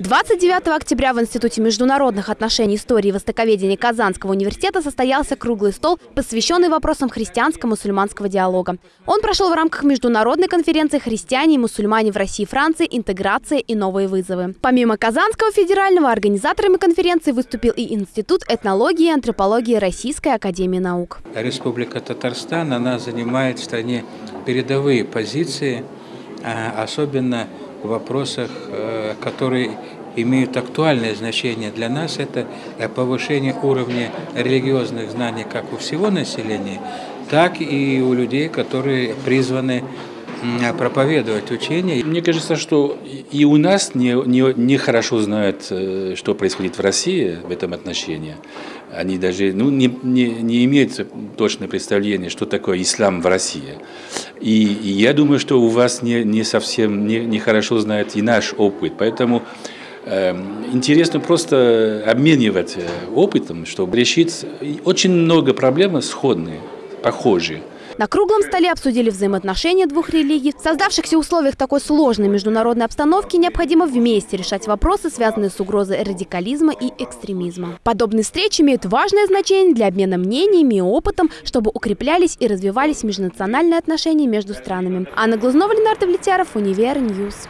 29 октября в Институте международных отношений истории и востоковедения Казанского университета состоялся круглый стол, посвященный вопросам христианско-мусульманского диалога. Он прошел в рамках международной конференции «Христиане и мусульмане в России и Франции. Интеграция и новые вызовы». Помимо Казанского федерального, организаторами конференции выступил и Институт этнологии и антропологии Российской академии наук. Республика Татарстан, она занимает в стране передовые позиции, а, особенно в вопросах, э, которые имеют актуальное значение для нас, это повышение уровня религиозных знаний как у всего населения, так и у людей, которые призваны проповедовать учение. Мне кажется, что и у нас не, не, не хорошо знают, э, что происходит в России в этом отношении. Они даже ну, не, не, не имеют точное представление, что такое ислам в России. И, и я думаю, что у вас не, не совсем не, не хорошо знает и наш опыт. Поэтому интересно просто обменивать э, опытом, чтобы решить очень много проблем сходные, похожие. На круглом столе обсудили взаимоотношения двух религий. В создавшихся условиях такой сложной международной обстановки необходимо вместе решать вопросы, связанные с угрозой радикализма и экстремизма. Подобные встречи имеют важное значение для обмена мнениями и опытом, чтобы укреплялись и развивались межнациональные отношения между странами. Анна Глазнова, Ленардо Влетяров, Univer News.